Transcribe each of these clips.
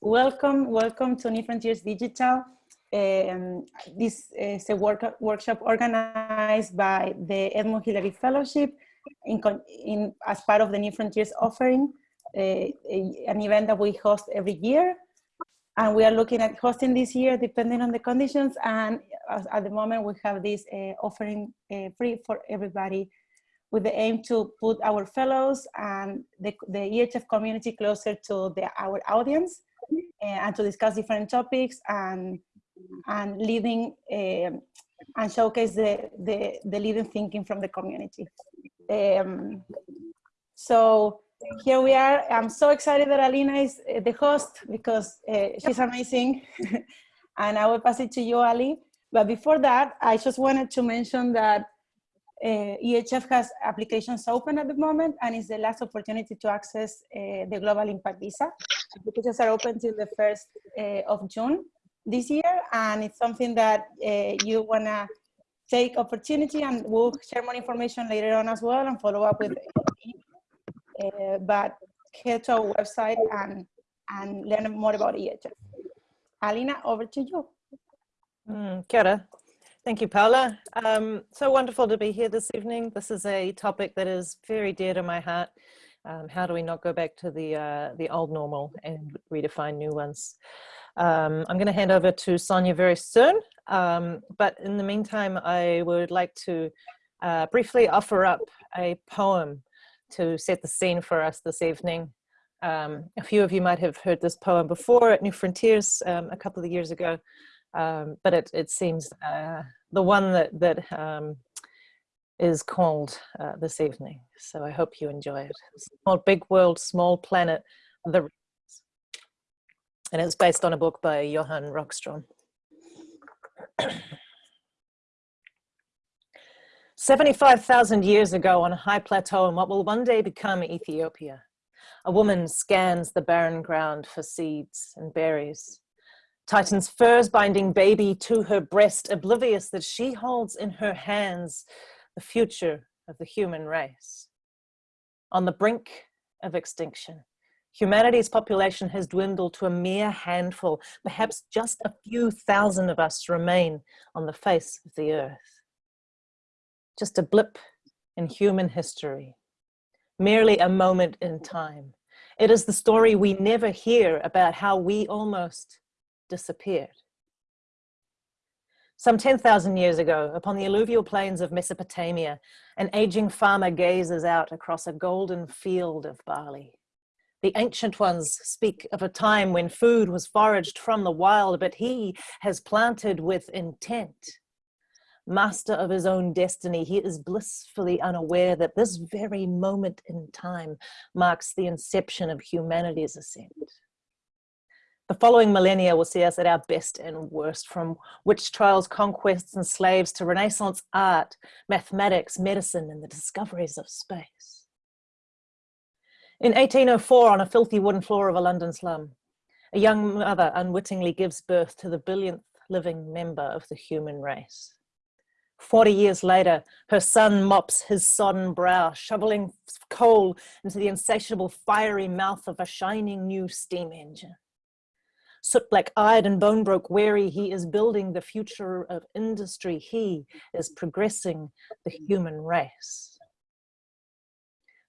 welcome, welcome to New Frontiers Digital. Um, this is a work, workshop organized by the Edmund Hillary Fellowship in, in, as part of the New Frontiers offering, uh, a, an event that we host every year. And we are looking at hosting this year depending on the conditions. And at the moment we have this uh, offering uh, free for everybody with the aim to put our fellows and the, the EHF community closer to the, our audience and to discuss different topics and, and leading um, and showcase the, the, the leading thinking from the community. Um, so here we are. I'm so excited that Alina is uh, the host because uh, she's amazing. and I will pass it to you, Ali. But before that, I just wanted to mention that uh, EHF has applications open at the moment and it's the last opportunity to access uh, the Global Impact Visa. Applications are open till the 1st uh, of June this year and it's something that you want to take opportunity and we'll share more information later on as well and follow up with but head to our website and, and learn more about EHF. Alina, over to you. Mm, kia. Thank you, Paula. Um, so wonderful to be here this evening. This is a topic that is very dear to my heart. Um, how do we not go back to the, uh, the old normal and redefine new ones? Um, I'm going to hand over to Sonia very soon, um, but in the meantime, I would like to uh, briefly offer up a poem to set the scene for us this evening. Um, a few of you might have heard this poem before at New Frontiers um, a couple of years ago, um, but it, it seems uh, the one that, that um, is called uh, this evening. So I hope you enjoy it. It's called Big World, Small Planet, The and it's based on a book by Johan Rockström. 75,000 years ago on a high plateau in what will one day become Ethiopia, a woman scans the barren ground for seeds and berries. Titan's furs binding baby to her breast, oblivious that she holds in her hands the future of the human race. On the brink of extinction, humanity's population has dwindled to a mere handful, perhaps just a few thousand of us remain on the face of the earth. Just a blip in human history, merely a moment in time. It is the story we never hear about how we almost disappeared. Some 10,000 years ago, upon the alluvial plains of Mesopotamia, an aging farmer gazes out across a golden field of barley. The ancient ones speak of a time when food was foraged from the wild, but he has planted with intent. Master of his own destiny, he is blissfully unaware that this very moment in time marks the inception of humanity's ascent. The following millennia will see us at our best and worst, from witch trials, conquests, and slaves to Renaissance art, mathematics, medicine, and the discoveries of space. In 1804, on a filthy wooden floor of a London slum, a young mother unwittingly gives birth to the billionth living member of the human race. 40 years later, her son mops his sodden brow, shoveling coal into the insatiable fiery mouth of a shining new steam engine soot black eyed and bone broke weary he is building the future of industry. He is progressing the human race.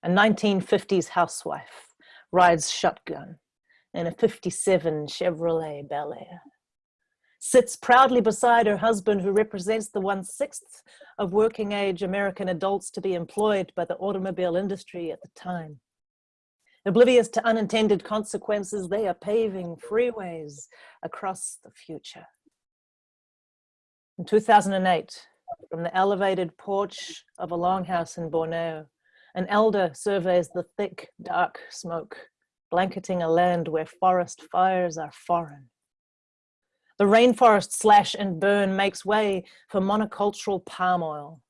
A 1950s housewife rides shotgun in a 57 chevrolet bel air sits proudly beside her husband who represents the one-sixth of working age american adults to be employed by the automobile industry at the time Oblivious to unintended consequences, they are paving freeways across the future. In 2008, from the elevated porch of a longhouse in Borneo, an elder surveys the thick, dark smoke, blanketing a land where forest fires are foreign. The rainforest slash and burn makes way for monocultural palm oil.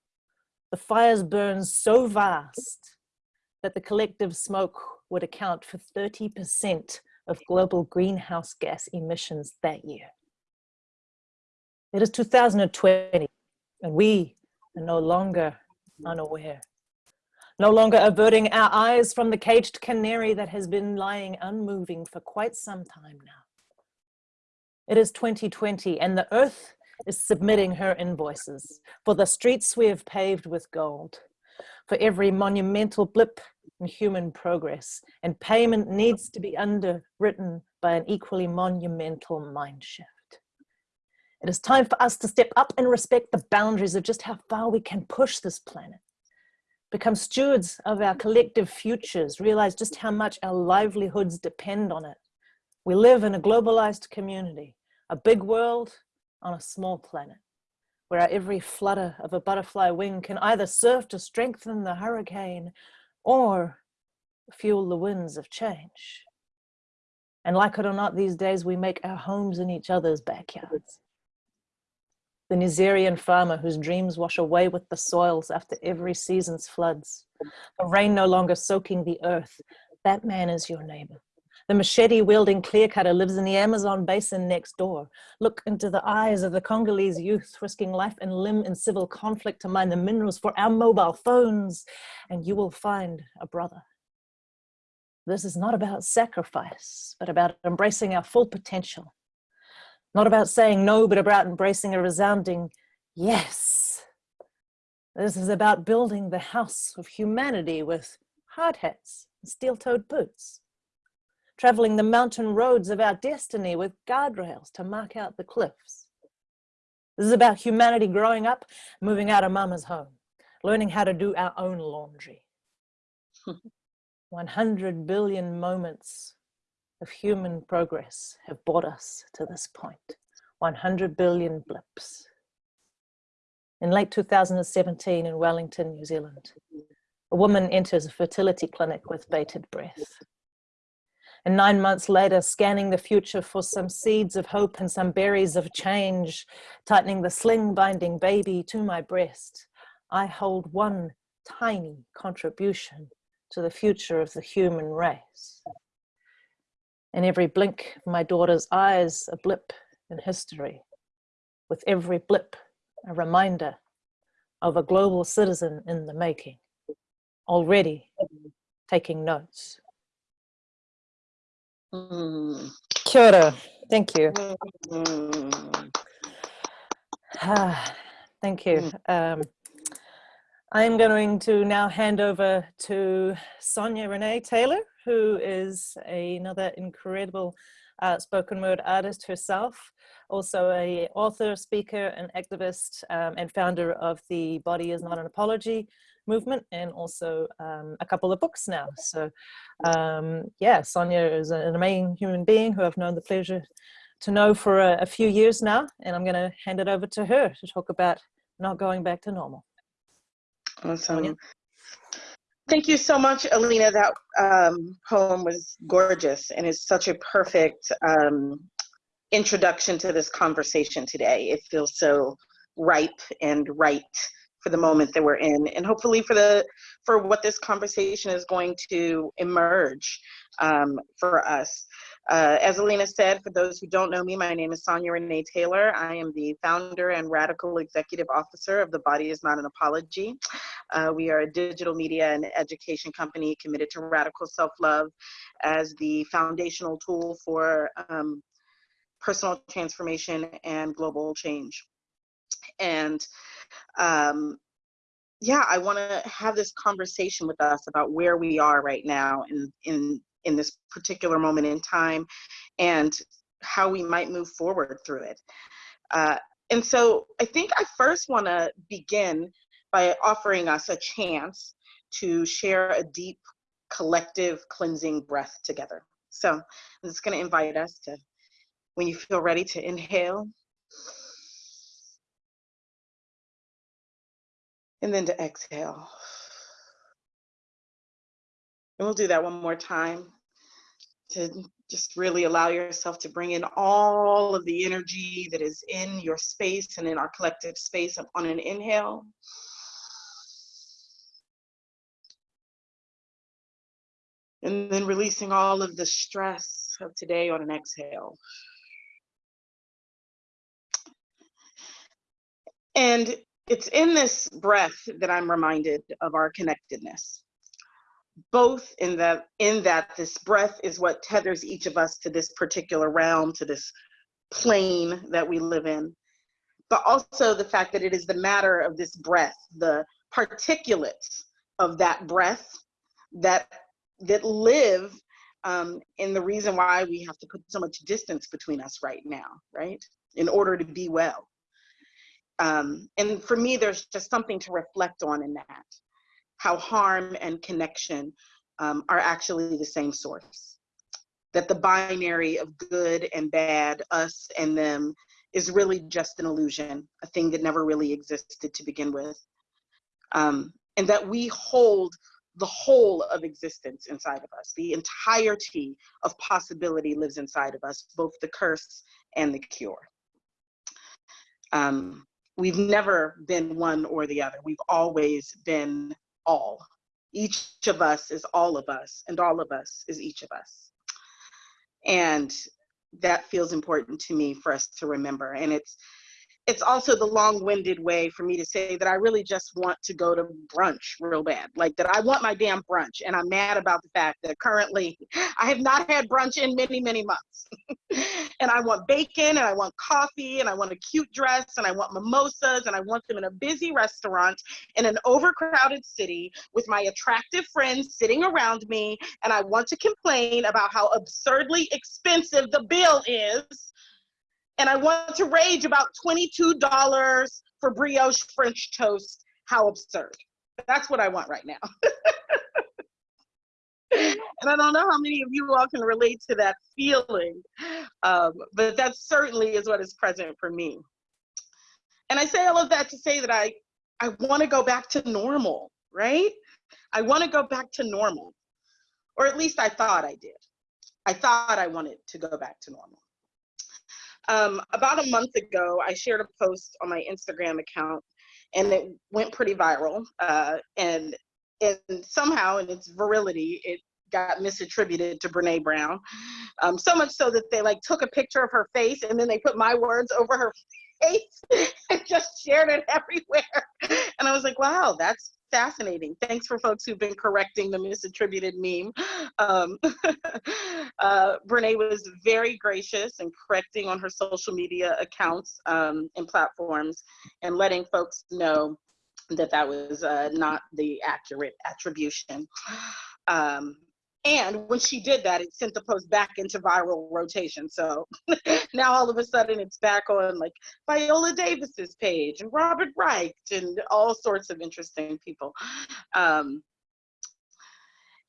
The fires burn so vast that the collective smoke would account for 30% of global greenhouse gas emissions that year. It is 2020 and we are no longer unaware. No longer averting our eyes from the caged canary that has been lying unmoving for quite some time now. It is 2020 and the earth is submitting her invoices for the streets we have paved with gold, for every monumental blip in human progress, and payment needs to be underwritten by an equally monumental mind shift. It is time for us to step up and respect the boundaries of just how far we can push this planet. Become stewards of our collective futures, realize just how much our livelihoods depend on it. We live in a globalized community, a big world on a small planet, where every flutter of a butterfly wing can either serve to strengthen the hurricane or fuel the winds of change. And like it or not, these days we make our homes in each other's backyards the Nigerian farmer whose dreams wash away with the soils after every season's floods, the rain no longer soaking the earth, that man is your neighbor. The machete wielding clear cutter lives in the Amazon basin next door. Look into the eyes of the Congolese youth risking life and limb in civil conflict to mine the minerals for our mobile phones, and you will find a brother. This is not about sacrifice, but about embracing our full potential not about saying no, but about embracing a resounding yes. This is about building the house of humanity with hard hats and steel-toed boots. Traveling the mountain roads of our destiny with guardrails to mark out the cliffs. This is about humanity growing up, moving out of mama's home, learning how to do our own laundry. 100 billion moments of human progress have brought us to this point. 100 billion blips. In late 2017 in Wellington, New Zealand, a woman enters a fertility clinic with bated breath. And nine months later, scanning the future for some seeds of hope and some berries of change, tightening the sling binding baby to my breast, I hold one tiny contribution to the future of the human race. In every blink of my daughter's eyes, a blip in history. With every blip, a reminder of a global citizen in the making, already taking notes. Mm. Kia ora. Thank you. Mm. Ah, thank you. Mm. Um, I'm going to now hand over to Sonia Renee Taylor, who is another incredible uh, spoken word artist herself, also a author, speaker, and activist, um, and founder of the Body is Not an Apology movement, and also um, a couple of books now. So um, yeah, Sonia is an amazing human being who I've known the pleasure to know for a, a few years now, and I'm gonna hand it over to her to talk about not going back to normal. Awesome. Thank you so much, Alina. That um, poem was gorgeous and is such a perfect um, introduction to this conversation today. It feels so ripe and right for the moment that we're in and hopefully for the for what this conversation is going to emerge um, for us. Uh, as Alina said, for those who don't know me, my name is Sonia Renee Taylor. I am the founder and radical executive officer of The Body is Not an Apology. Uh, we are a digital media and education company committed to radical self-love as the foundational tool for um, personal transformation and global change. And um, yeah, I want to have this conversation with us about where we are right now in, in in this particular moment in time and how we might move forward through it. Uh, and so I think I first want to begin by offering us a chance to share a deep collective cleansing breath together. So I'm just going to invite us to, when you feel ready to inhale, and then to exhale. And we'll do that one more time to just really allow yourself to bring in all of the energy that is in your space and in our collective space on an inhale. And then releasing all of the stress of today on an exhale. And it's in this breath that I'm reminded of our connectedness both in that in that this breath is what tethers each of us to this particular realm to this plane that we live in, but also the fact that it is the matter of this breath, the particulates of that breath that that live um, in the reason why we have to put so much distance between us right now, right? In order to be well. Um, and for me, there's just something to reflect on in that, how harm and connection um, are actually the same source. That the binary of good and bad, us and them, is really just an illusion, a thing that never really existed to begin with. Um, and that we hold the whole of existence inside of us. The entirety of possibility lives inside of us, both the curse and the cure. Um, we've never been one or the other. We've always been all. Each of us is all of us, and all of us is each of us. And that feels important to me for us to remember. And it's it's also the long-winded way for me to say that I really just want to go to brunch real bad. Like that I want my damn brunch. And I'm mad about the fact that currently I have not had brunch in many, many months. and I want bacon and I want coffee and I want a cute dress and I want mimosas and I want them in a busy restaurant in an overcrowded city with my attractive friends sitting around me. And I want to complain about how absurdly expensive the bill is and I want to rage about $22 for brioche French toast. How absurd. That's what I want right now. and I don't know how many of you all can relate to that feeling, um, but that certainly is what is present for me. And I say all of that to say that I, I want to go back to normal, right? I want to go back to normal, or at least I thought I did. I thought I wanted to go back to normal. Um, about a month ago, I shared a post on my Instagram account and it went pretty viral. Uh, and, and somehow, in its virility, it got misattributed to Brene Brown. Um, so much so that they like took a picture of her face and then they put my words over her face and just shared it everywhere. And I was like, wow, that's fascinating. Thanks for folks who've been correcting the misattributed meme. Um, uh, Brene was very gracious and correcting on her social media accounts um, and platforms and letting folks know that that was uh, not the accurate attribution. Um, and when she did that, it sent the post back into viral rotation. So now all of a sudden it's back on like Viola Davis's page and Robert Wright and all sorts of interesting people. Um,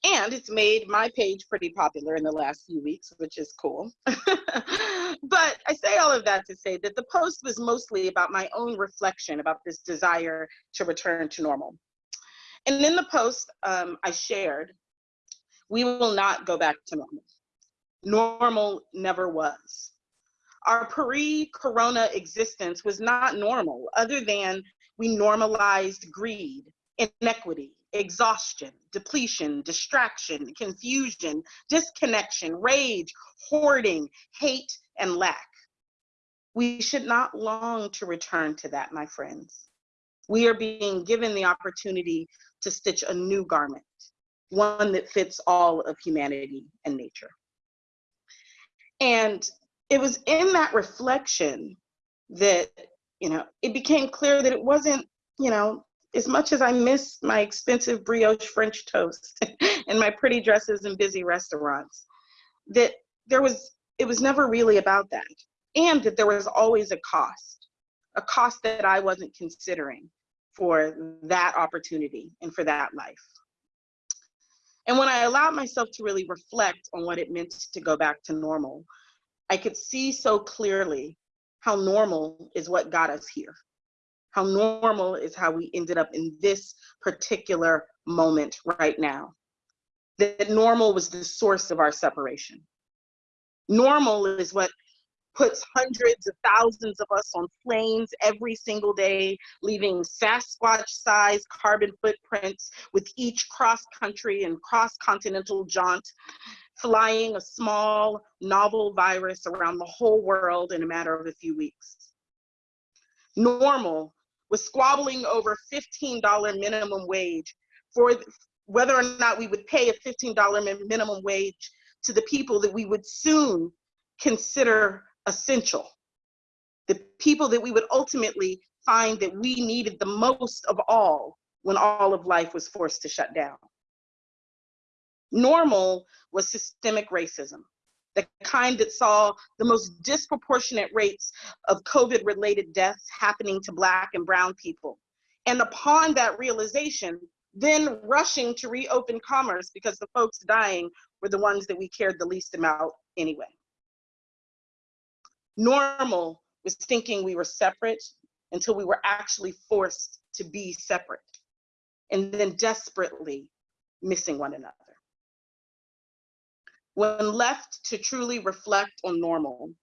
and it's made my page pretty popular in the last few weeks, which is cool. but I say all of that to say that the post was mostly about my own reflection about this desire to return to normal. And in the post, um, I shared we will not go back to normal. Normal never was. Our pre-corona existence was not normal other than we normalized greed, inequity, exhaustion, depletion, distraction, confusion, disconnection, rage, hoarding, hate, and lack. We should not long to return to that, my friends. We are being given the opportunity to stitch a new garment, one that fits all of humanity and nature. And it was in that reflection that, you know, it became clear that it wasn't, you know, as much as I miss my expensive brioche French toast and my pretty dresses and busy restaurants, that there was, it was never really about that. And that there was always a cost, a cost that I wasn't considering for that opportunity and for that life. And when I allowed myself to really reflect on what it meant to go back to normal, I could see so clearly how normal is what got us here. How normal is how we ended up in this particular moment right now. That normal was the source of our separation. Normal is what puts hundreds of thousands of us on planes every single day, leaving Sasquatch-sized carbon footprints with each cross-country and cross-continental jaunt, flying a small, novel virus around the whole world in a matter of a few weeks. Normal was squabbling over $15 minimum wage for whether or not we would pay a $15 minimum wage to the people that we would soon consider essential. The people that we would ultimately find that we needed the most of all when all of life was forced to shut down. Normal was systemic racism, the kind that saw the most disproportionate rates of COVID related deaths happening to Black and Brown people. And upon that realization, then rushing to reopen commerce because the folks dying were the ones that we cared the least about anyway. Normal was thinking we were separate until we were actually forced to be separate and then desperately missing one another. When left to truly reflect on normal,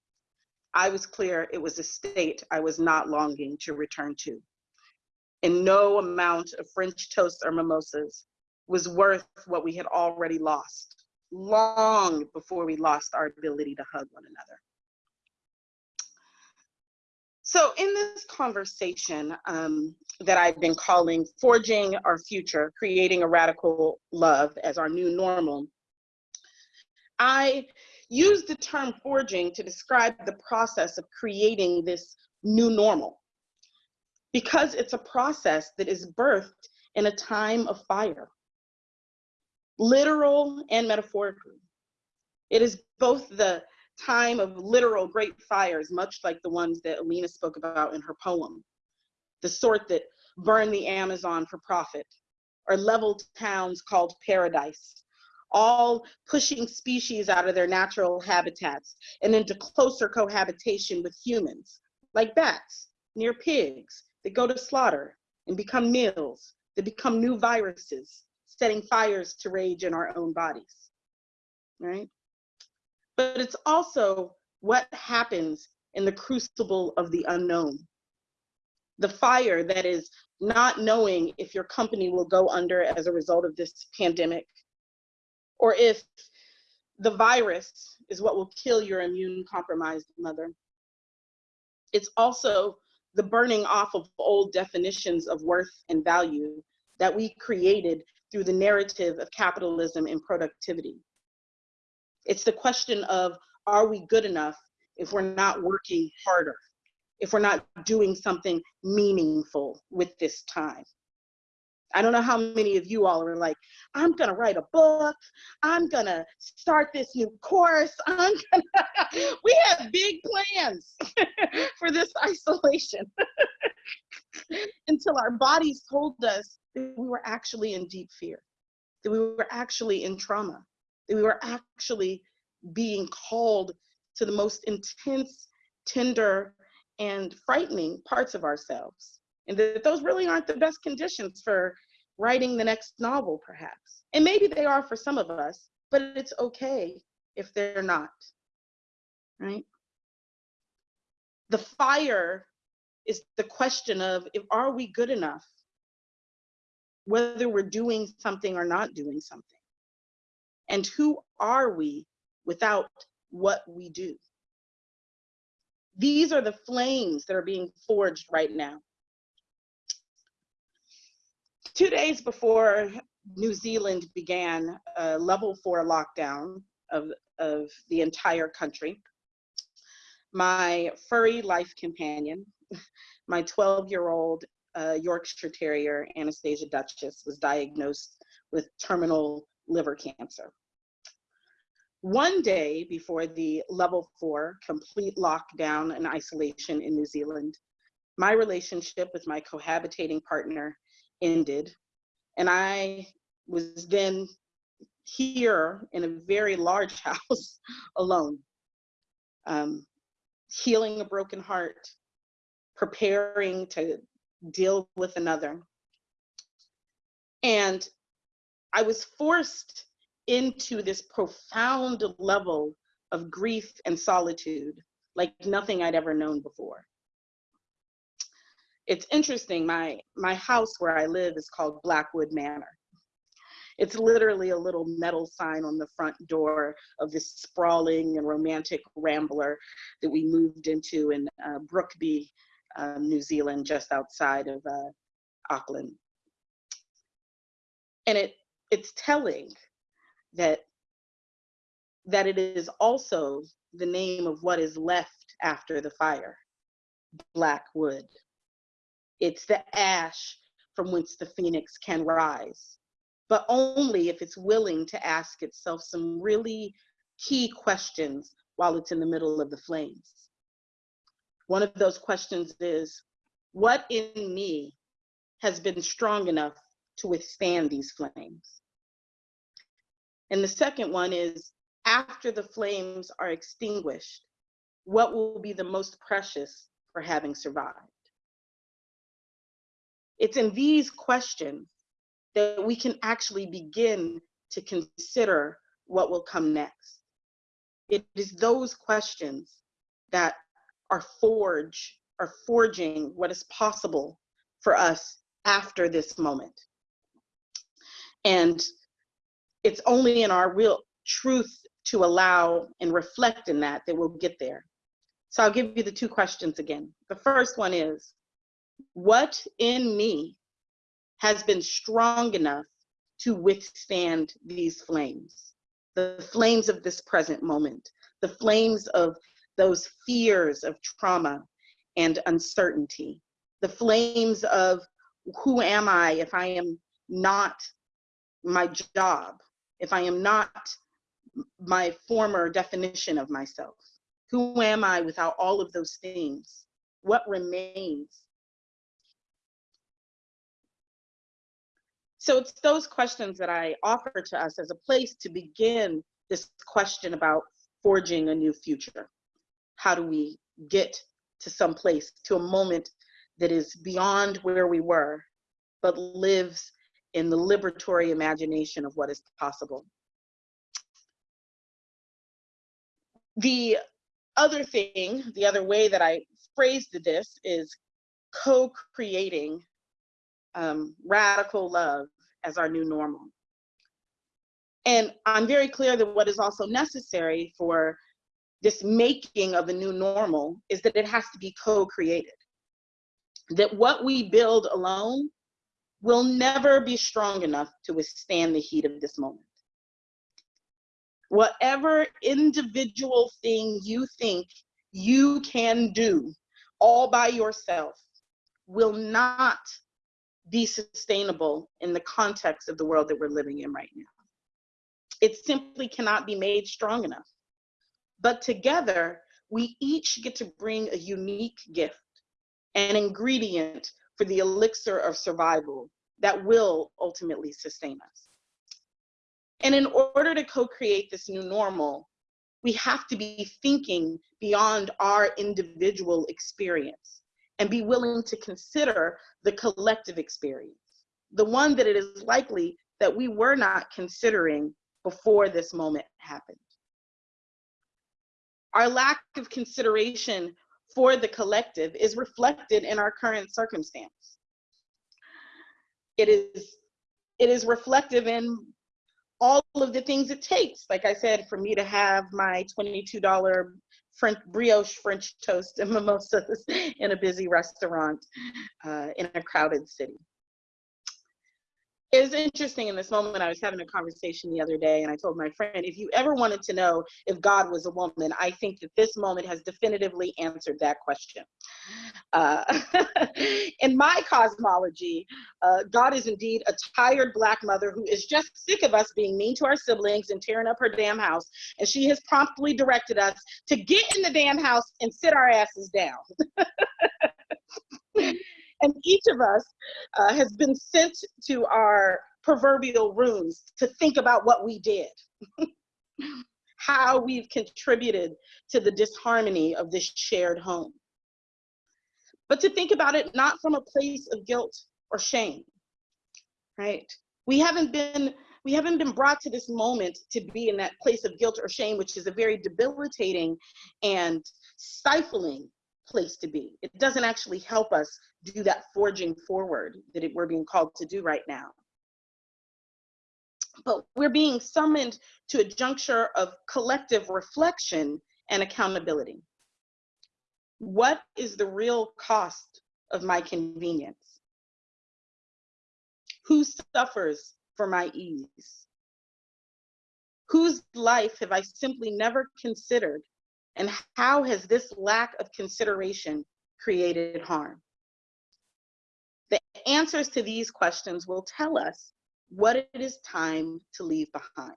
I was clear it was a state I was not longing to return to. And no amount of French toast or mimosas was worth what we had already lost, long before we lost our ability to hug one another. So in this conversation um, that I've been calling Forging Our Future, Creating a Radical Love as Our New Normal, I use the term forging to describe the process of creating this new normal because it's a process that is birthed in a time of fire, literal and metaphorically. It is both the time of literal great fires, much like the ones that Alina spoke about in her poem, the sort that burn the Amazon for profit, or leveled towns called paradise, all pushing species out of their natural habitats and into closer cohabitation with humans, like bats near pigs that go to slaughter and become meals, that become new viruses, setting fires to rage in our own bodies, right? But it's also what happens in the crucible of the unknown. The fire that is not knowing if your company will go under as a result of this pandemic, or if the virus is what will kill your immune compromised mother. It's also the burning off of old definitions of worth and value that we created through the narrative of capitalism and productivity. It's the question of, are we good enough if we're not working harder, if we're not doing something meaningful with this time? I don't know how many of you all are like, I'm gonna write a book, I'm gonna start this new course, I'm gonna, we have big plans for this isolation. Until our bodies told us that we were actually in deep fear, that we were actually in trauma, that we were actually being called to the most intense, tender, and frightening parts of ourselves. And that those really aren't the best conditions for writing the next novel, perhaps. And maybe they are for some of us, but it's okay if they're not, right? The fire is the question of if are we good enough, whether we're doing something or not doing something. And who are we without what we do? These are the flames that are being forged right now. Two days before New Zealand began a level four lockdown of, of the entire country, my furry life companion, my 12 year old uh, Yorkshire Terrier, Anastasia Duchess, was diagnosed with terminal liver cancer. One day before the level four complete lockdown and isolation in New Zealand, my relationship with my cohabitating partner ended. And I was then here in a very large house alone, um, healing a broken heart, preparing to deal with another. And I was forced into this profound level of grief and solitude like nothing I'd ever known before. It's interesting, my, my house where I live is called Blackwood Manor. It's literally a little metal sign on the front door of this sprawling and romantic rambler that we moved into in uh, Brookby, uh, New Zealand, just outside of uh, Auckland. And it, it's telling that that it is also the name of what is left after the fire? Black wood. It's the ash from whence the phoenix can rise, but only if it's willing to ask itself some really key questions while it's in the middle of the flames. One of those questions is, what in me has been strong enough to withstand these flames? And the second one is, after the flames are extinguished, what will be the most precious for having survived? It's in these questions that we can actually begin to consider what will come next. It is those questions that are forge, are forging what is possible for us after this moment. And it's only in our real truth to allow and reflect in that that we'll get there. So I'll give you the two questions again. The first one is, what in me has been strong enough to withstand these flames? The flames of this present moment, the flames of those fears of trauma and uncertainty, the flames of who am I if I am not my job, if I am not my former definition of myself? Who am I without all of those things? What remains? So it's those questions that I offer to us as a place to begin this question about forging a new future. How do we get to some place, to a moment that is beyond where we were, but lives in the liberatory imagination of what is possible. The other thing, the other way that I phrased this is co-creating um, radical love as our new normal. And I'm very clear that what is also necessary for this making of a new normal is that it has to be co-created. That what we build alone will never be strong enough to withstand the heat of this moment. Whatever individual thing you think you can do all by yourself will not be sustainable in the context of the world that we're living in right now. It simply cannot be made strong enough. But together, we each get to bring a unique gift, an ingredient for the elixir of survival that will ultimately sustain us. And in order to co-create this new normal, we have to be thinking beyond our individual experience and be willing to consider the collective experience, the one that it is likely that we were not considering before this moment happened. Our lack of consideration for the collective is reflected in our current circumstance. It is, it is reflective in all of the things it takes. Like I said, for me to have my $22 French brioche French toast and mimosas in a busy restaurant uh, in a crowded city it was interesting in this moment. I was having a conversation the other day, and I told my friend, if you ever wanted to know if God was a woman, I think that this moment has definitively answered that question. Uh, in my cosmology, uh, God is indeed a tired Black mother who is just sick of us being mean to our siblings and tearing up her damn house. And she has promptly directed us to get in the damn house and sit our asses down. And each of us uh, has been sent to our proverbial rooms to think about what we did, how we've contributed to the disharmony of this shared home. But to think about it not from a place of guilt or shame, right? We haven't been we haven't been brought to this moment to be in that place of guilt or shame, which is a very debilitating and stifling place to be. It doesn't actually help us do that forging forward that it, we're being called to do right now. But we're being summoned to a juncture of collective reflection and accountability. What is the real cost of my convenience? Who suffers for my ease? Whose life have I simply never considered And how has this lack of consideration created harm? The answers to these questions will tell us what it is time to leave behind.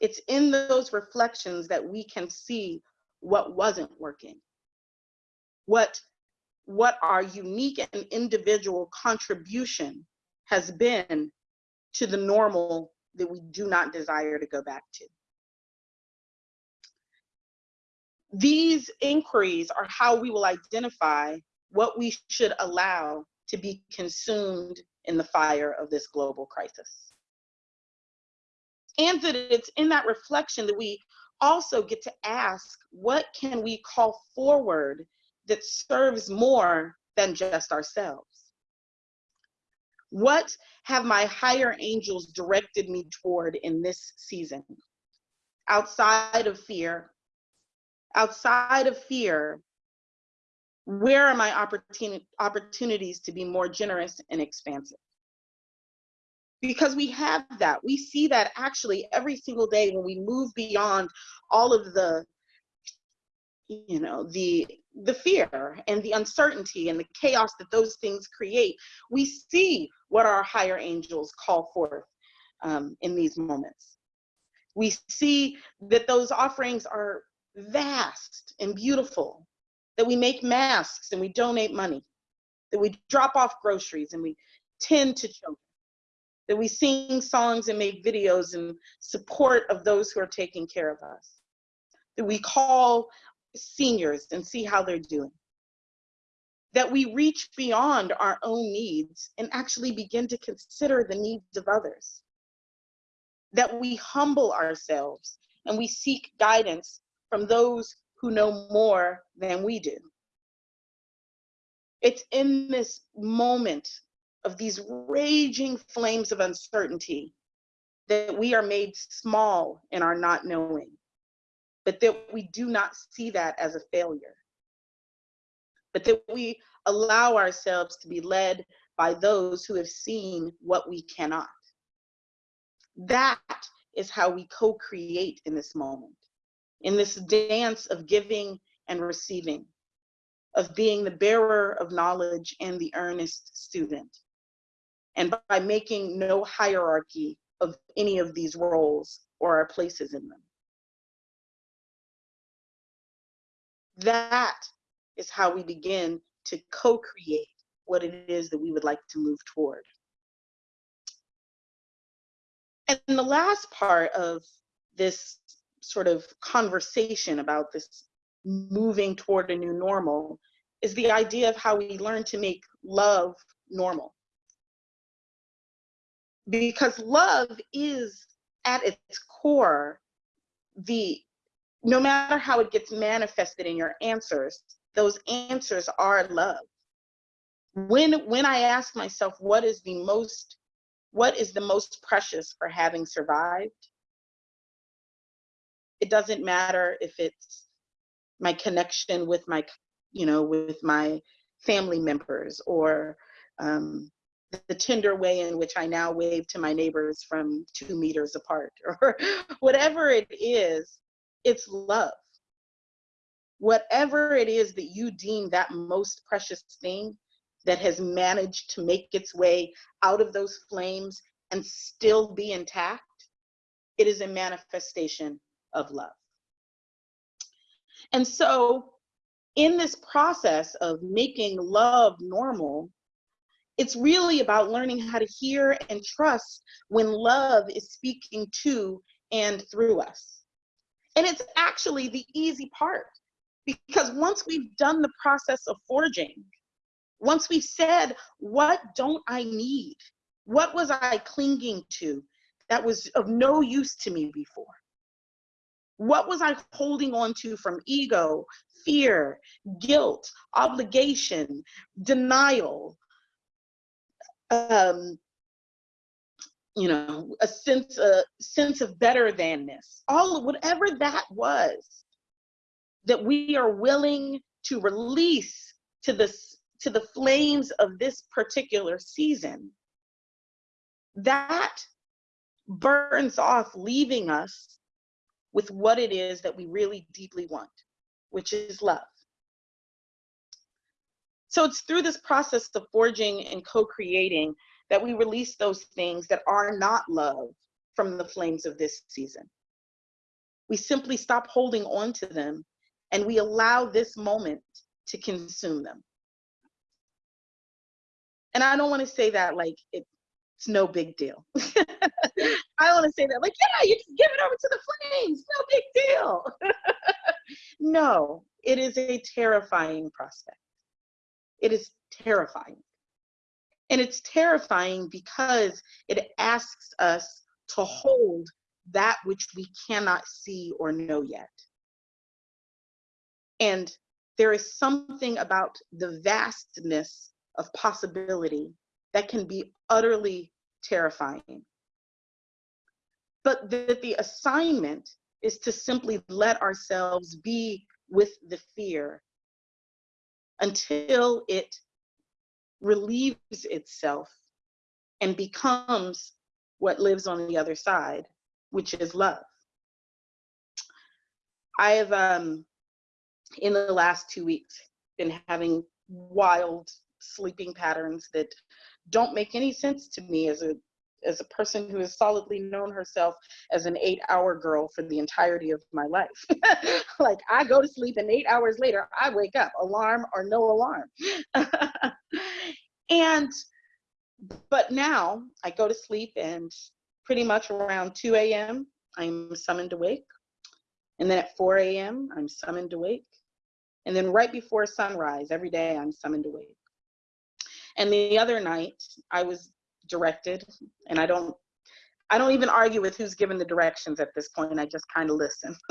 It's in those reflections that we can see what wasn't working, what, what our unique and individual contribution has been to the normal that we do not desire to go back to. These inquiries are how we will identify what we should allow to be consumed in the fire of this global crisis. And that it's in that reflection that we also get to ask, what can we call forward that serves more than just ourselves? What have my higher angels directed me toward in this season? Outside of fear, outside of fear, where are my opportuni opportunities to be more generous and expansive? Because we have that. We see that actually every single day when we move beyond all of the, you know, the the fear and the uncertainty and the chaos that those things create, we see what our higher angels call forth um, in these moments. We see that those offerings are vast and beautiful, that we make masks and we donate money, that we drop off groceries and we tend to children, that we sing songs and make videos in support of those who are taking care of us, that we call seniors and see how they're doing, that we reach beyond our own needs and actually begin to consider the needs of others, that we humble ourselves and we seek guidance from those who know more than we do. It's in this moment of these raging flames of uncertainty that we are made small in our not knowing, but that we do not see that as a failure, but that we allow ourselves to be led by those who have seen what we cannot. That is how we co-create in this moment in this dance of giving and receiving, of being the bearer of knowledge and the earnest student. And by making no hierarchy of any of these roles or our places in them. That is how we begin to co-create what it is that we would like to move toward. And the last part of this sort of conversation about this moving toward a new normal is the idea of how we learn to make love normal. Because love is at its core the no matter how it gets manifested in your answers, those answers are love. When when I ask myself what is the most what is the most precious for having survived? It doesn't matter if it's my connection with my, you know, with my family members or um, the tender way in which I now wave to my neighbors from two meters apart or whatever it is, it's love. Whatever it is that you deem that most precious thing that has managed to make its way out of those flames and still be intact, it is a manifestation of love. And so in this process of making love normal, it's really about learning how to hear and trust when love is speaking to and through us. And it's actually the easy part because once we've done the process of forging, once we've said, what don't I need? What was I clinging to that was of no use to me before? What was I holding on to from ego, fear, guilt, obligation, denial, um, you know, a sense, a sense of better than-ness, all whatever that was that we are willing to release to this to the flames of this particular season, that burns off, leaving us with what it is that we really deeply want, which is love. So it's through this process of forging and co-creating that we release those things that are not love from the flames of this season. We simply stop holding on to them and we allow this moment to consume them. And I don't want to say that like it, it's no big deal. I want to say that like, yeah, you just give it over to the flames, no big deal. no, it is a terrifying prospect. It is terrifying. And it's terrifying because it asks us to hold that which we cannot see or know yet. And there is something about the vastness of possibility that can be utterly terrifying. But that the assignment is to simply let ourselves be with the fear until it relieves itself and becomes what lives on the other side, which is love. I have, um, in the last two weeks, been having wild sleeping patterns that don't make any sense to me as a as a person who has solidly known herself as an eight hour girl for the entirety of my life. like I go to sleep and eight hours later, I wake up, alarm or no alarm. and, but now I go to sleep and pretty much around 2 a.m., I'm summoned awake. And then at 4 a.m., I'm summoned awake. And then right before sunrise, every day I'm summoned awake. And the other night, I was directed, and I don't, I don't even argue with who's given the directions at this point. I just kind of listen.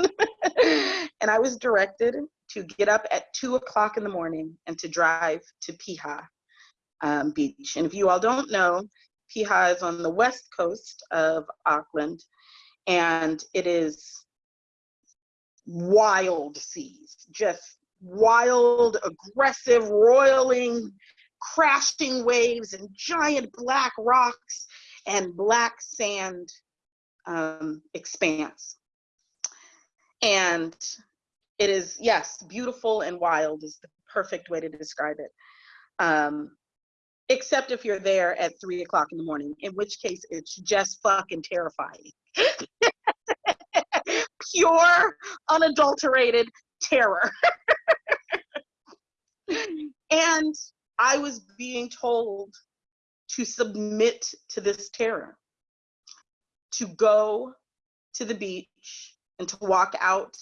and I was directed to get up at two o'clock in the morning and to drive to Piha um, Beach. And if you all don't know, Piha is on the west coast of Auckland, and it is wild seas, just wild, aggressive, roiling crashing waves and giant black rocks and black sand um, expanse. And it is, yes, beautiful and wild is the perfect way to describe it. Um, except if you're there at three o'clock in the morning, in which case it's just fucking terrifying. Pure, unadulterated terror. and I was being told to submit to this terror, to go to the beach and to walk out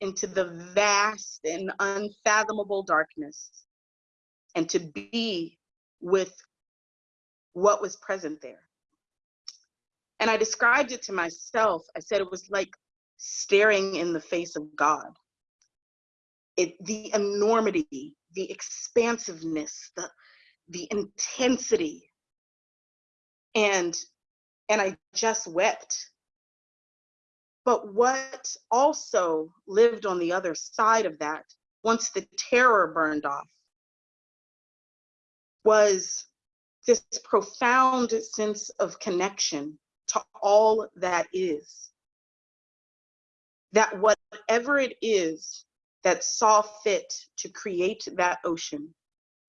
into the vast and unfathomable darkness and to be with what was present there. And I described it to myself. I said it was like staring in the face of God. It, the enormity the expansiveness, the, the intensity. And, and I just wept. But what also lived on the other side of that, once the terror burned off, was this profound sense of connection to all that is. That whatever it is that saw fit to create that ocean,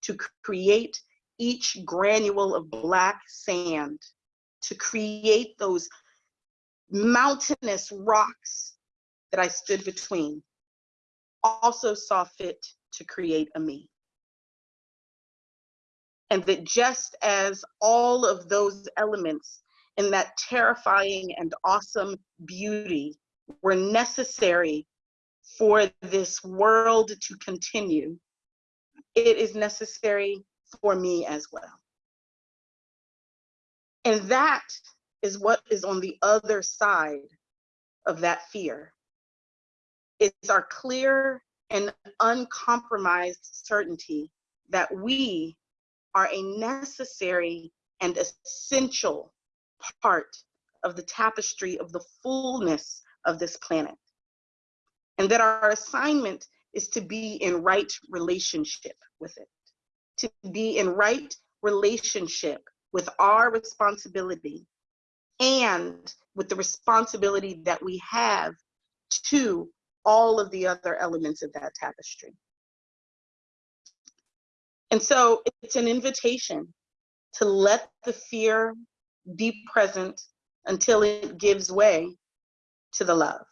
to create each granule of black sand, to create those mountainous rocks that I stood between, also saw fit to create a me. And that just as all of those elements in that terrifying and awesome beauty were necessary for this world to continue, it is necessary for me as well. And that is what is on the other side of that fear. It's our clear and uncompromised certainty that we are a necessary and essential part of the tapestry of the fullness of this planet and that our assignment is to be in right relationship with it, to be in right relationship with our responsibility and with the responsibility that we have to all of the other elements of that tapestry. And so it's an invitation to let the fear be present until it gives way to the love.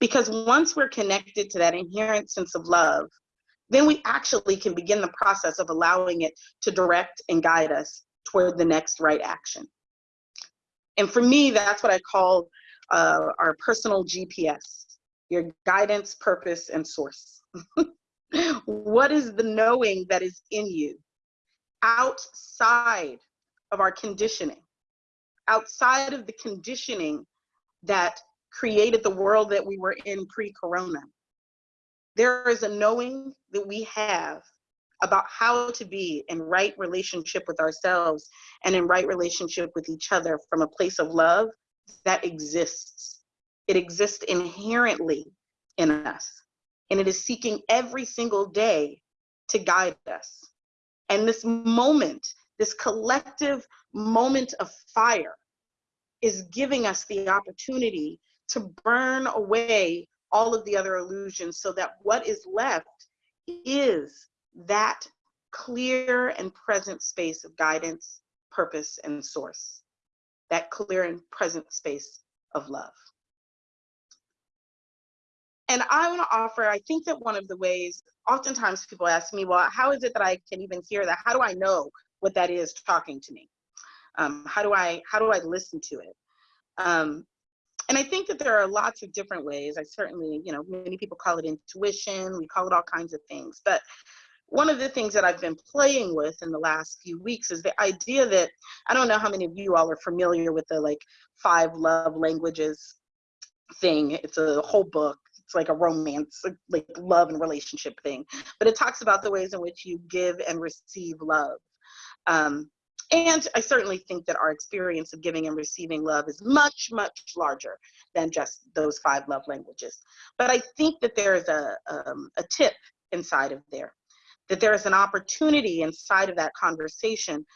Because once we're connected to that inherent sense of love, then we actually can begin the process of allowing it to direct and guide us toward the next right action. And for me, that's what I call uh, our personal GPS, your guidance, purpose, and source. what is the knowing that is in you outside of our conditioning, outside of the conditioning that created the world that we were in pre-corona. There is a knowing that we have about how to be in right relationship with ourselves and in right relationship with each other from a place of love that exists. It exists inherently in us, and it is seeking every single day to guide us. And this moment, this collective moment of fire, is giving us the opportunity to burn away all of the other illusions so that what is left is that clear and present space of guidance, purpose, and source. That clear and present space of love. And I want to offer, I think that one of the ways, oftentimes people ask me, well, how is it that I can even hear that? How do I know what that is talking to me? Um, how do I how do I listen to it? Um, and I think that there are lots of different ways. I certainly, you know, many people call it intuition. We call it all kinds of things. But one of the things that I've been playing with in the last few weeks is the idea that I don't know how many of you all are familiar with the like five love languages thing. It's a whole book. It's like a romance, like love and relationship thing. But it talks about the ways in which you give and receive love. Um, and I certainly think that our experience of giving and receiving love is much, much larger than just those five love languages. But I think that there is a, um, a tip inside of there that there is an opportunity inside of that conversation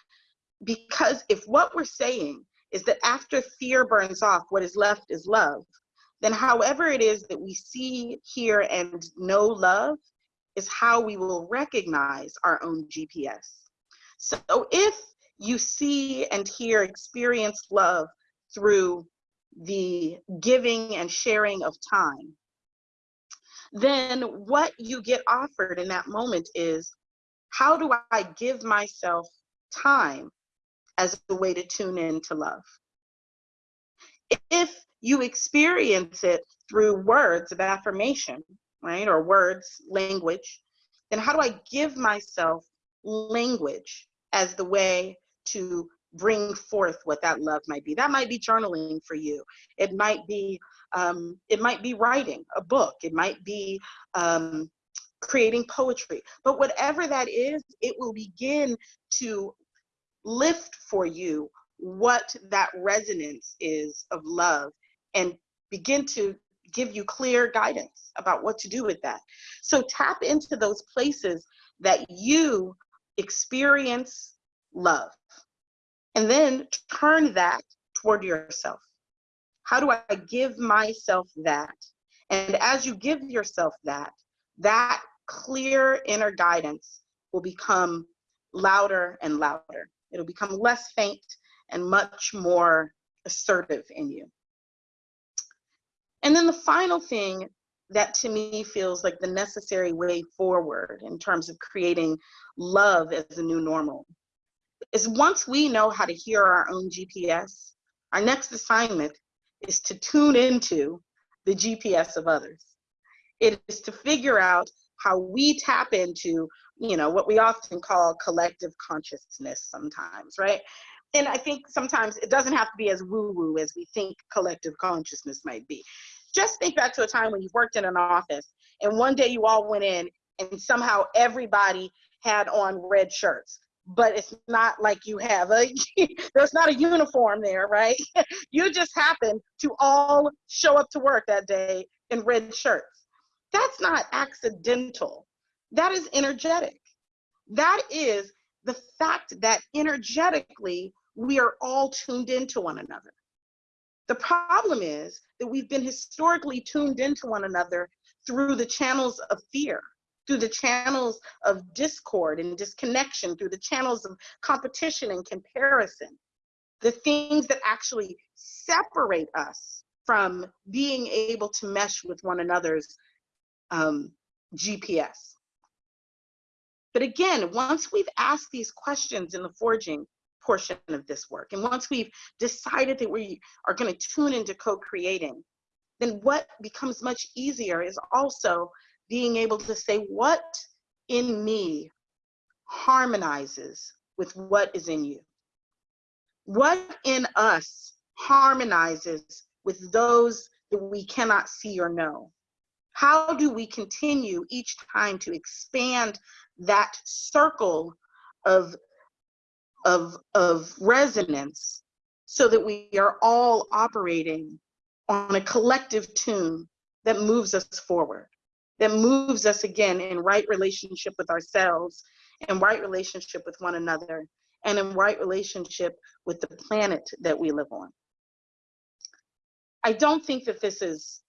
because if what we're saying is that after fear burns off, what is left is love, then however it is that we see, hear, and know love is how we will recognize our own GPS. So if you see and hear, experience love through the giving and sharing of time, then what you get offered in that moment is how do I give myself time as a way to tune in to love? If you experience it through words of affirmation, right, or words, language, then how do I give myself language as the way to bring forth what that love might be? That might be journaling for you. It might be um, it might be writing a book. It might be um, creating poetry. But whatever that is, it will begin to lift for you what that resonance is of love and begin to give you clear guidance about what to do with that. So tap into those places that you experience love and then turn that toward yourself. How do I give myself that? And as you give yourself that, that clear inner guidance will become louder and louder. It'll become less faint and much more assertive in you. And then the final thing that to me feels like the necessary way forward in terms of creating love as a new normal is once we know how to hear our own GPS, our next assignment is to tune into the GPS of others. It is to figure out how we tap into, you know, what we often call collective consciousness sometimes, right? And I think sometimes it doesn't have to be as woo-woo as we think collective consciousness might be. Just think back to a time when you worked in an office and one day you all went in and somehow everybody had on red shirts but it's not like you have a there's not a uniform there right? You just happen to all show up to work that day in red shirts. That's not accidental. That is energetic. That is the fact that energetically we are all tuned into one another. The problem is that we've been historically tuned into one another through the channels of fear, through the channels of discord and disconnection, through the channels of competition and comparison. The things that actually separate us from being able to mesh with one another's um, GPS. But again, once we've asked these questions in the forging portion of this work, and once we've decided that we are going to tune into co-creating, then what becomes much easier is also being able to say what in me harmonizes with what is in you. What in us harmonizes with those that we cannot see or know? How do we continue each time to expand that circle of, of, of resonance so that we are all operating on a collective tune that moves us forward, that moves us again in right relationship with ourselves, in right relationship with one another, and in right relationship with the planet that we live on. I don't think that this is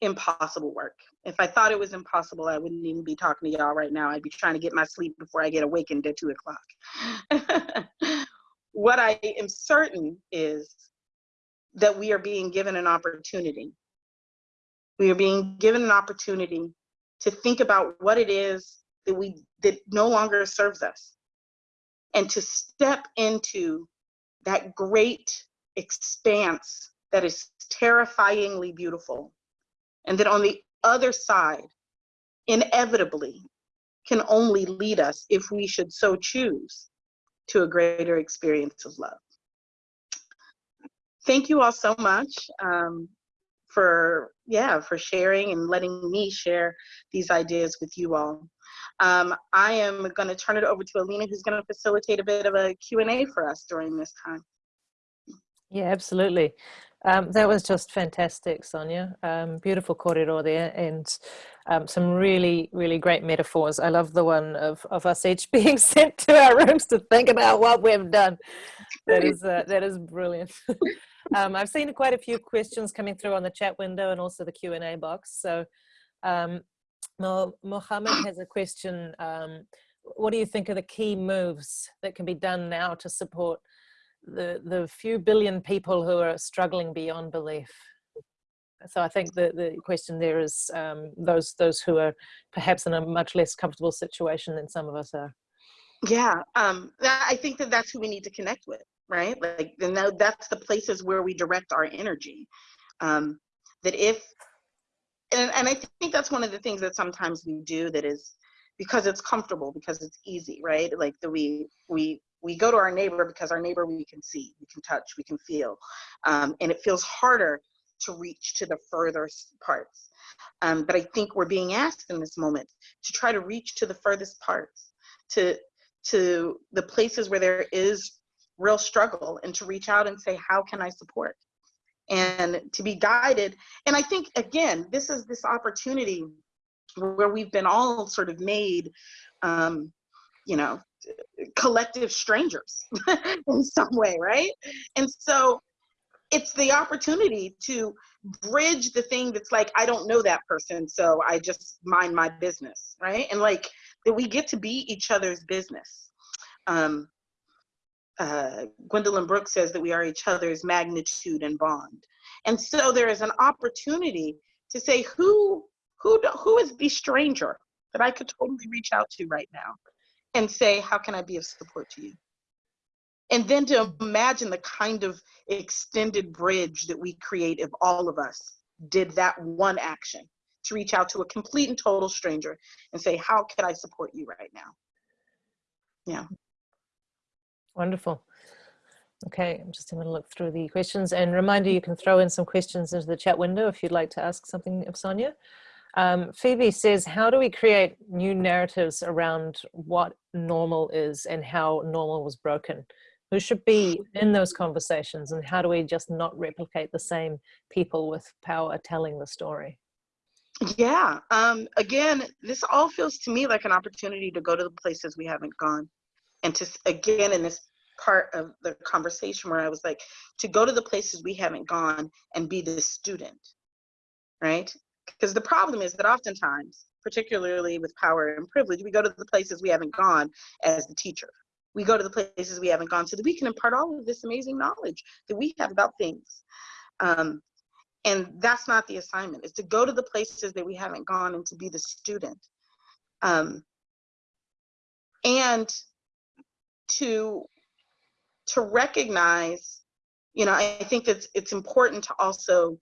impossible work. If I thought it was impossible, I wouldn't even be talking to y'all right now. I'd be trying to get my sleep before I get awakened at two o'clock. what I am certain is that we are being given an opportunity. We are being given an opportunity to think about what it is that we that no longer serves us and to step into that great expanse that is terrifyingly beautiful and that on the other side, inevitably, can only lead us, if we should so choose, to a greater experience of love. Thank you all so much um, for, yeah, for sharing and letting me share these ideas with you all. Um, I am going to turn it over to Alina, who's going to facilitate a bit of a Q&A for us during this time. Yeah, absolutely. Um, that was just fantastic, Sonia. Um, beautiful corridor there and um, some really, really great metaphors. I love the one of, of us each being sent to our rooms to think about what we've done. That is, uh, that is brilliant. Um, I've seen quite a few questions coming through on the chat window and also the Q&A box. So um, Mohammed has a question. Um, what do you think are the key moves that can be done now to support the, the few billion people who are struggling beyond belief. So I think the, the question there is um, those, those who are perhaps in a much less comfortable situation than some of us are. Yeah, um, I think that that's who we need to connect with, right? Like, and that's the places where we direct our energy. Um, that if, and, and I think that's one of the things that sometimes we do that is because it's comfortable, because it's easy, right? Like that we, we we go to our neighbor because our neighbor we can see, we can touch, we can feel. Um, and it feels harder to reach to the furthest parts. Um, but I think we're being asked in this moment to try to reach to the furthest parts, to, to the places where there is real struggle and to reach out and say, how can I support? And to be guided. And I think, again, this is this opportunity where we've been all sort of made, um, you know, collective strangers in some way, right? And so it's the opportunity to bridge the thing that's like, I don't know that person, so I just mind my business, right? And like that we get to be each other's business. Um, uh, Gwendolyn Brooks says that we are each other's magnitude and bond. And so there is an opportunity to say, who, who, who is the stranger that I could totally reach out to right now? and say, how can I be of support to you? And then to imagine the kind of extended bridge that we create if all of us did that one action to reach out to a complete and total stranger and say, how can I support you right now? Yeah. Wonderful. Okay, I'm just going to look through the questions and reminder you can throw in some questions into the chat window if you'd like to ask something of Sonia. Um, Phoebe says, how do we create new narratives around what normal is and how normal was broken? Who should be in those conversations and how do we just not replicate the same people with power telling the story? Yeah, um, again, this all feels to me like an opportunity to go to the places we haven't gone. And to, again, in this part of the conversation where I was like, to go to the places we haven't gone and be the student, right? Because the problem is that oftentimes, particularly with power and privilege, we go to the places we haven't gone as the teacher. We go to the places we haven't gone so that we can impart all of this amazing knowledge that we have about things. Um, and that's not the assignment, is to go to the places that we haven't gone and to be the student. Um, and to to recognize you know i think that it's important to also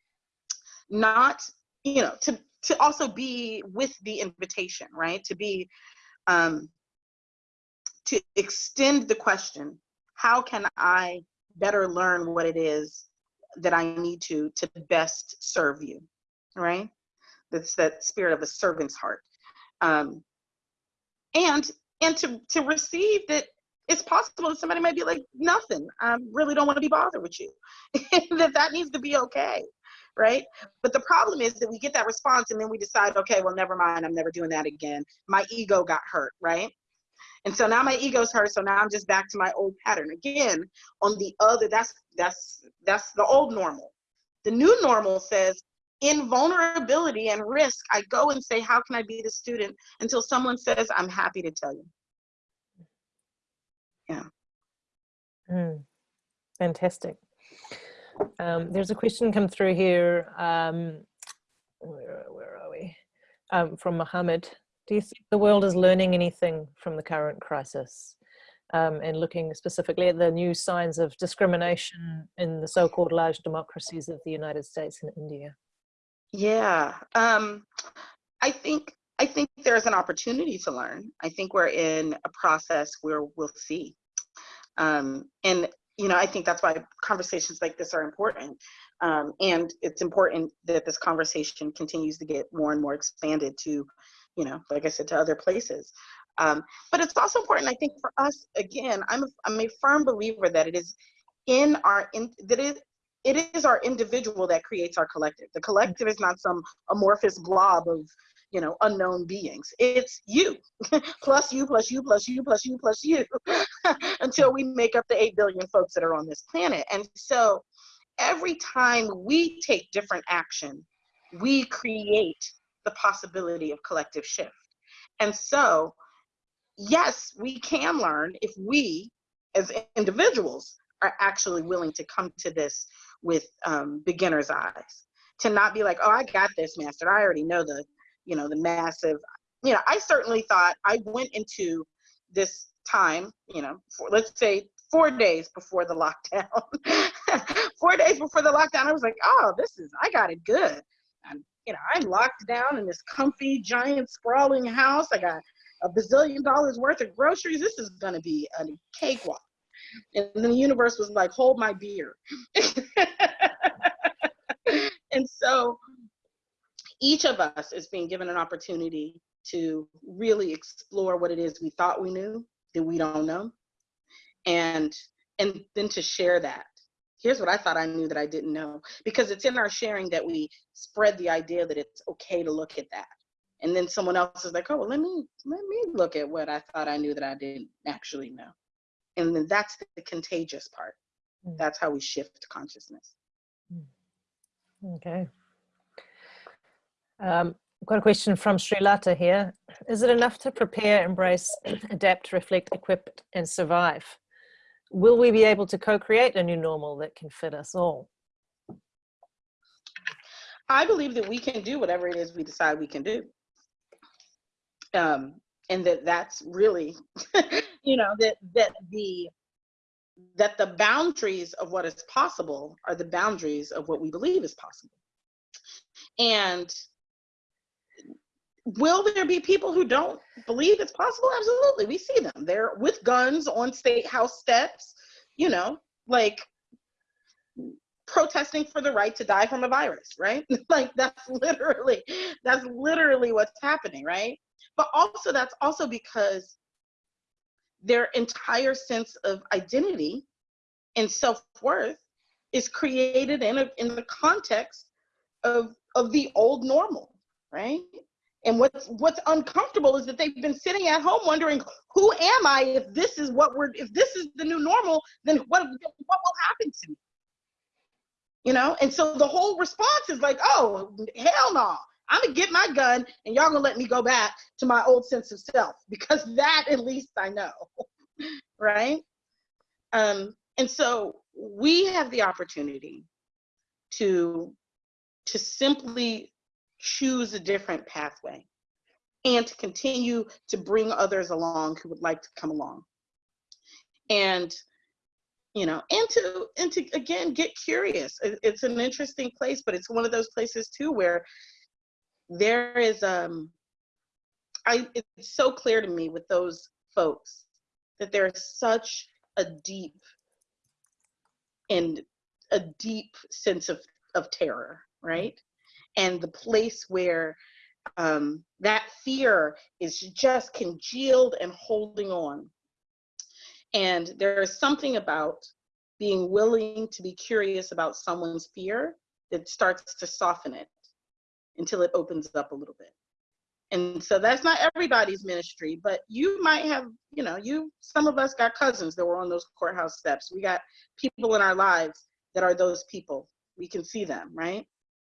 not you know to to also be with the invitation right to be um to extend the question how can i better learn what it is that i need to to best serve you right? That's that spirit of a servant's heart. Um and and to to receive that it's possible that somebody might be like nothing. I really don't want to be bothered with you. That that needs to be okay right? But the problem is that we get that response and then we decide okay well never mind. I'm never doing that again. My ego got hurt right and so now my ego's hurt so now i'm just back to my old pattern again on the other that's that's that's the old normal the new normal says in vulnerability and risk i go and say how can i be the student until someone says i'm happy to tell you yeah Mm, fantastic. Um, there's a question come through here. Um, where, where are we? Um, from Mohammed. Do you think the world is learning anything from the current crisis? Um, and looking specifically at the new signs of discrimination in the so-called large democracies of the United States and India. Yeah, um, I think I think there's an opportunity to learn. I think we're in a process where we'll see. Um, and you know, I think that's why conversations like this are important. Um, and it's important that this conversation continues to get more and more expanded to, you know, like I said, to other places. Um, but it's also important, I think, for us. Again, I'm a, I'm a firm believer that it is in our in that it it is our individual that creates our collective. The collective is not some amorphous blob of you know unknown beings. It's you plus you plus you plus you plus you plus you until we make up the 8 billion folks that are on this planet. And so every time we take different action, we create the possibility of collective shift. And so, yes, we can learn if we as individuals are actually willing to come to this with um, beginner's eyes. To not be like oh i got this master. I already know the you know the massive you know i certainly thought i went into this time you know for, let's say four days before the lockdown. Four days before the lockdown i was like oh this is i got it good. I'm you know i'm locked down in this comfy giant sprawling house i got a bazillion dollars worth of groceries this is going to be a cakewalk and the universe was like, hold my beer. and so each of us is being given an opportunity to really explore what it is we thought we knew that we don't know. And and then to share that. Here's what I thought I knew that I didn't know. Because it's in our sharing that we spread the idea that it's okay to look at that. And then someone else is like, oh, well, let me let me look at what I thought I knew that I didn't actually know and then that's the contagious part mm. that's how we shift consciousness mm. okay um, I've got a question from Sri Lata here. Is it enough to prepare, embrace, adapt, reflect, equip, and survive? Will we be able to co-create a new normal that can fit us all? I believe that we can do whatever it is we decide we can do. Um, and that that's really you know that that the that the boundaries of what is possible are the boundaries of what we believe is possible and will there be people who don't believe it's possible? Absolutely. We see them. They're with guns on state house steps you know like protesting for the right to die from a virus right? Like that's literally that's literally what's happening right? But also that's also because their entire sense of identity and self-worth is created in a in the context of of the old normal right And what's what's uncomfortable is that they've been sitting at home wondering, who am I if this is what we're if this is the new normal, then what what will happen to me? You know, and so the whole response is like, oh, hell no. I'm gonna get my gun and y'all gonna let me go back to my old sense of self because that at least I know, right? Um, and so we have the opportunity to to simply choose a different pathway and to continue to bring others along who would like to come along. And you know and to and to again get curious. It's an interesting place but it's one of those places too where there is um i it's so clear to me with those folks that there is such a deep and a deep sense of of terror right and the place where um, that fear is just congealed and holding on. And there is something about being willing to be curious about someone's fear that starts to soften it until it opens up a little bit. And so that's not everybody's ministry, but you might have, you know, you, some of us got cousins that were on those courthouse steps. We got people in our lives that are those people. We can see them, right?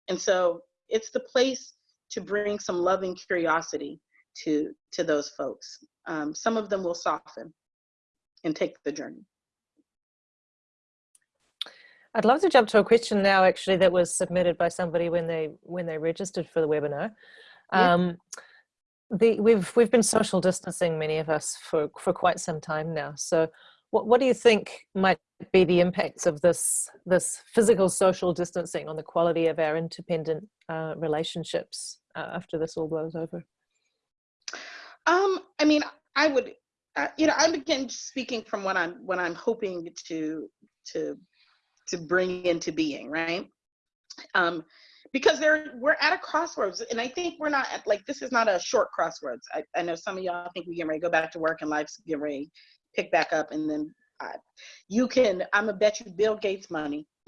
And so it's the place to bring some loving curiosity to to those folks. Um, some of them will soften and take the journey. I'd love to jump to a question now, actually, that was submitted by somebody when they when they registered for the webinar. Yeah. Um, the, we've we've been social distancing, many of us, for for quite some time now. So, what what do you think might be the impacts of this this physical social distancing on the quality of our independent uh, relationships uh, after this all blows over? Um, I mean, I would, uh, you know, I'm again speaking from what I'm what I'm hoping to to to bring into being, right? Um, because there we're at a crossroads, and I think we're not at, like this is not a short crossroads. I, I know some of y'all think we get ready to go back to work and life's get ready pick back up, and then I, you can. I'm gonna bet you Bill Gates money.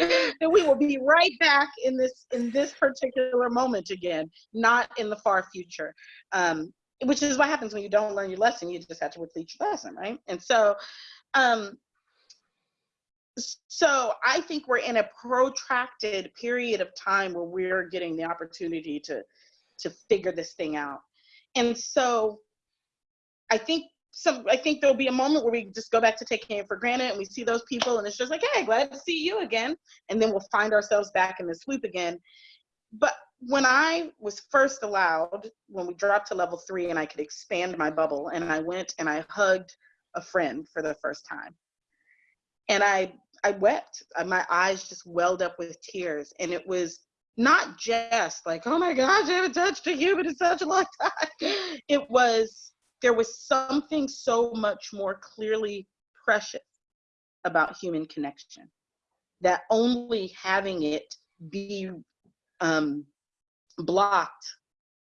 and we will be right back in this in this particular moment again, not in the far future. Um, which is what happens when you don't learn your lesson. You just have to repeat your lesson, right? And so, um, so I think we're in a protracted period of time where we're getting the opportunity to to figure this thing out. And so, I think some I think there'll be a moment where we just go back to taking it for granted and we see those people and it's just like, hey, glad to see you again. And then we'll find ourselves back in this loop again. But when I was first allowed, when we dropped to level three and I could expand my bubble, and I went and I hugged a friend for the first time. And I I wept. Uh, my eyes just welled up with tears. And it was not just like, oh my gosh, I haven't touched a human in such a long time. It was there was something so much more clearly precious about human connection that only having it be um, blocked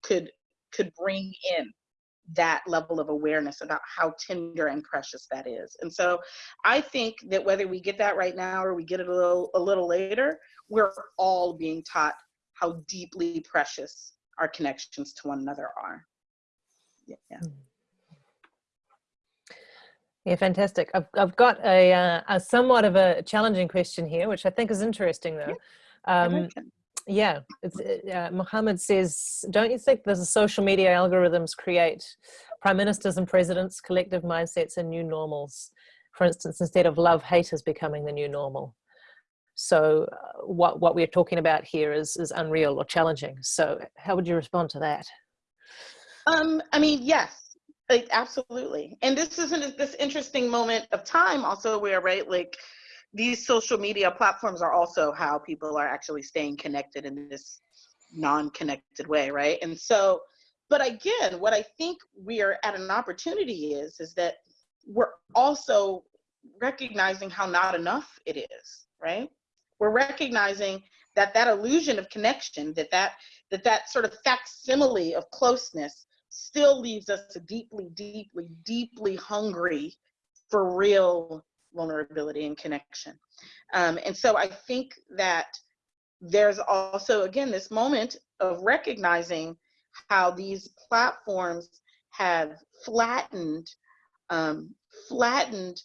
could could bring in that level of awareness about how tender and precious that is. And so I think that whether we get that right now or we get it a little a little later, we're all being taught how deeply precious our connections to one another are. Yeah. yeah. Hmm. Yeah, fantastic. I've, I've got a, uh, a somewhat of a challenging question here, which I think is interesting though. Yeah, um, yeah it's, uh, Mohammed says, don't you think the social media algorithms create prime ministers and presidents, collective mindsets and new normals? For instance, instead of love, hate is becoming the new normal. So uh, what, what we're talking about here is, is unreal or challenging. So how would you respond to that? Um, I mean, yes, like, absolutely. And this isn't this interesting moment of time also where, right, like these social media platforms are also how people are actually staying connected in this non-connected way, right? And so, but again, what I think we are at an opportunity is, is that we're also recognizing how not enough it is, right? We're recognizing that that illusion of connection, that that, that, that sort of facsimile of closeness still leaves us deeply, deeply, deeply hungry for real vulnerability and connection. Um, and so I think that there's also, again, this moment of recognizing how these platforms have flattened, um, flattened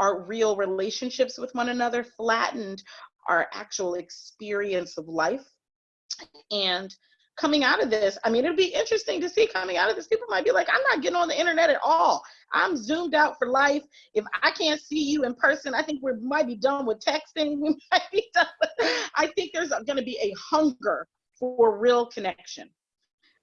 our real relationships with one another, flattened our actual experience of life. And coming out of this, I mean, it'll be interesting to see coming out of this. People might be like, I'm not getting on the internet at all. I'm zoomed out for life. If I can't see you in person, I think we might be done with texting. We might be done. I think there's going to be a hunger for real connection.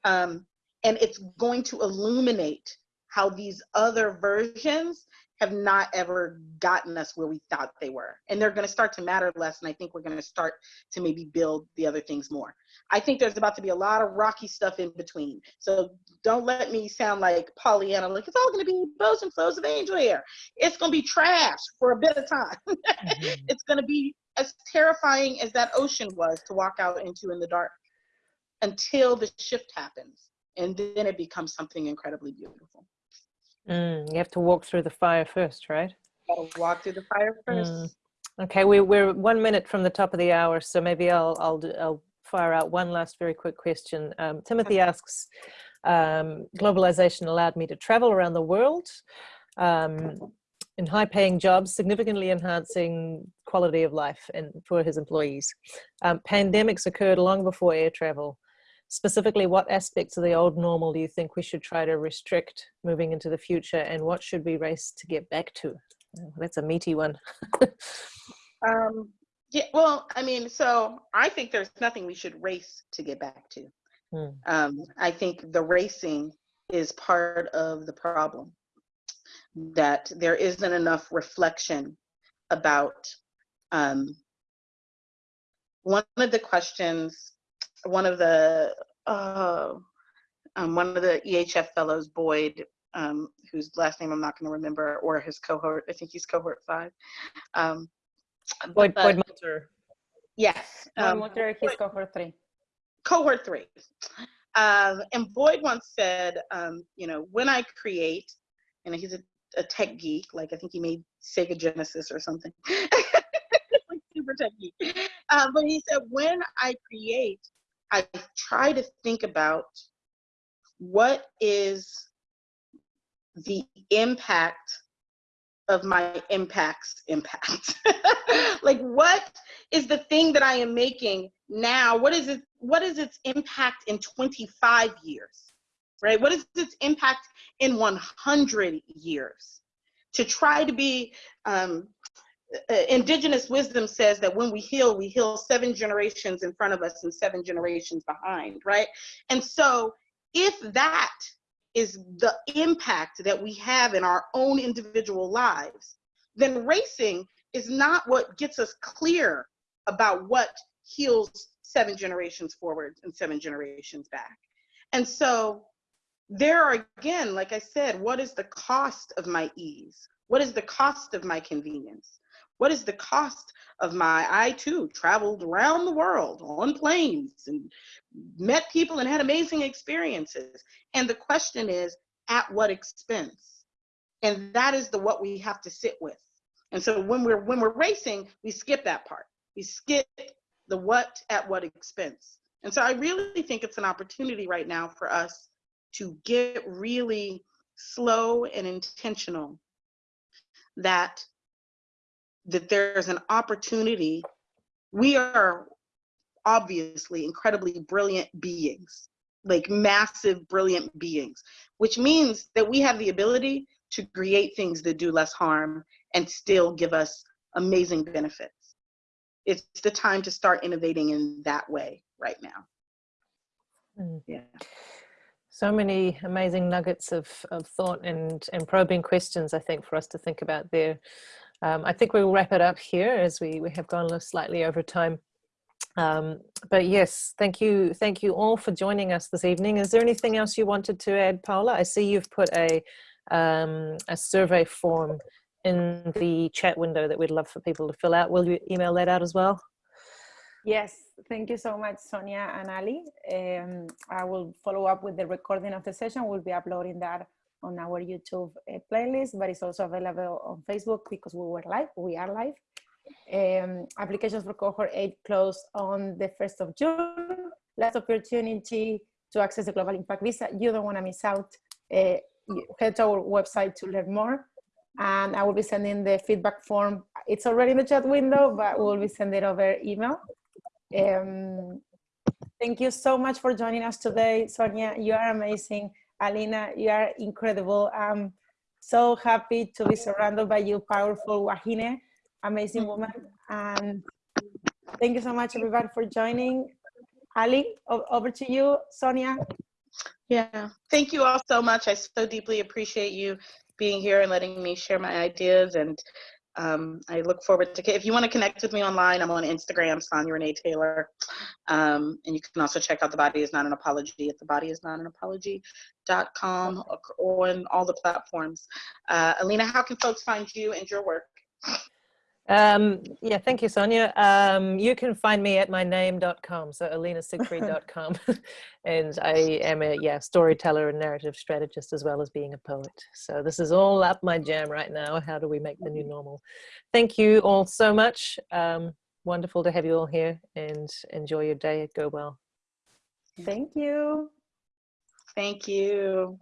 Um, and it's going to illuminate how these other versions have not ever gotten us where we thought they were. And they're going to start to matter less. And I think we're going to start to maybe build the other things more. I think there's about to be a lot of rocky stuff in between. So don't let me sound like Pollyanna, like it's all going to be bows and flows of angel hair. It's going to be trash for a bit of time. mm-hmm. It's going to be as terrifying as that ocean was to walk out into in the dark until the shift happens. And then it becomes something incredibly beautiful. Mm, you have to walk through the fire first, right? Gotta walk through the fire first. Mm. Okay, we, we're one minute from the top of the hour, so maybe I'll I'll I'll fire out one last very quick question. Um, Timothy asks, um, globalization allowed me to travel around the world um, in high-paying jobs, significantly enhancing quality of life and for his employees. Um, pandemics occurred long before air travel specifically what aspects of the old normal do you think we should try to restrict moving into the future and what should we race to get back to? Oh, that's a meaty one. Um, yeah well i mean so i think there's nothing we should race to get back to. Hmm. um, i think the racing is part of the problem that there isn't enough reflection about um, one of the questions one of the uh, um, one of the EHF fellows, Boyd, um, whose last name I'm not going to remember, or his cohort. I think he's cohort five. Um, Boyd, but, Boyd Moulter. Yes. Boyd um, Moulter, he's cohort three. Cohort three. Um, and Boyd once said, um, you know, when I create, and he's a, a, tech geek, like I think he made Sega Genesis or something. like super tech geek. Um, but he said, when I create, I try to think about what is the impact of my impact's impact. like what is the thing that I am making now? What is it, what is its impact in 25 years? Right? What is its impact in 100 years? To try to be um, Uh, indigenous wisdom says that when we heal, we heal seven generations in front of us and seven generations behind, right? And so if that is the impact that we have in our own individual lives, then racing is not what gets us clear about what heals seven generations forward and seven generations back. And so there are, again, like I said, what is the cost of my ease? What is the cost of my convenience? What is the cost of my, I too traveled around the world on planes and met people and had amazing experiences. And the question is, at what expense? And that is the what we have to sit with. And so when we're when we're racing, we skip that part. We skip the what at what expense. And so I really think it's an opportunity right now for us to get really slow and intentional that that there's an opportunity. We are obviously incredibly brilliant beings, like massive, brilliant beings, which means that we have the ability to create things that do less harm and still give us amazing benefits. It's the time to start innovating in that way right now. Mm. Yeah. So many amazing nuggets of, of thought and, and probing questions, I think, for us to think about there. Um, I think we'll wrap it up here as we, we have gone slightly over time. Um, but yes, thank you. Thank you all for joining us this evening. Is there anything else you wanted to add, Paula? I see you've put a, um, a survey form in the chat window that we'd love for people to fill out. Will you email that out as well? Yes, thank you so much, Sonia and Ali. Um, I will follow up with the recording of the session. We'll be uploading that on our YouTube uh, playlist, but it's also available on Facebook because we were live, we are live. Um, applications for cohort eight close on the 1st of June. Last opportunity to access the Global Impact Visa. You don't want to miss out. Uh, head to our website to learn more. And I will be sending the feedback form. It's already in the chat window, but we'll be sending it over email. Um, thank you so much for joining us today. Sonia, you are amazing. Alina, you are incredible. I'm so happy to be surrounded by you, powerful Wahine, amazing woman. And thank you so much, everybody, for joining. Ali, over to you, Sonia. Yeah, thank you all so much. I so deeply appreciate you being here and letting me share my ideas. And um, I look forward to, if you want to connect with me online, I'm on Instagram, Sonya Renee Taylor. Um, and you can also check out The Body is Not an Apology at thebodyisnotanapology.com or on all the platforms. Uh, Alina, how can folks find you and your work? Um, yeah, thank you, Sonya. Um, you can find me at myname.com, so alinasiegfried.com. and I am a yeah storyteller and narrative strategist as well as being a poet. So this is all up my jam right now. How do we make the new normal? Thank you all so much. Um, wonderful to have you all here and enjoy your day. Go well. Thank you. Thank you.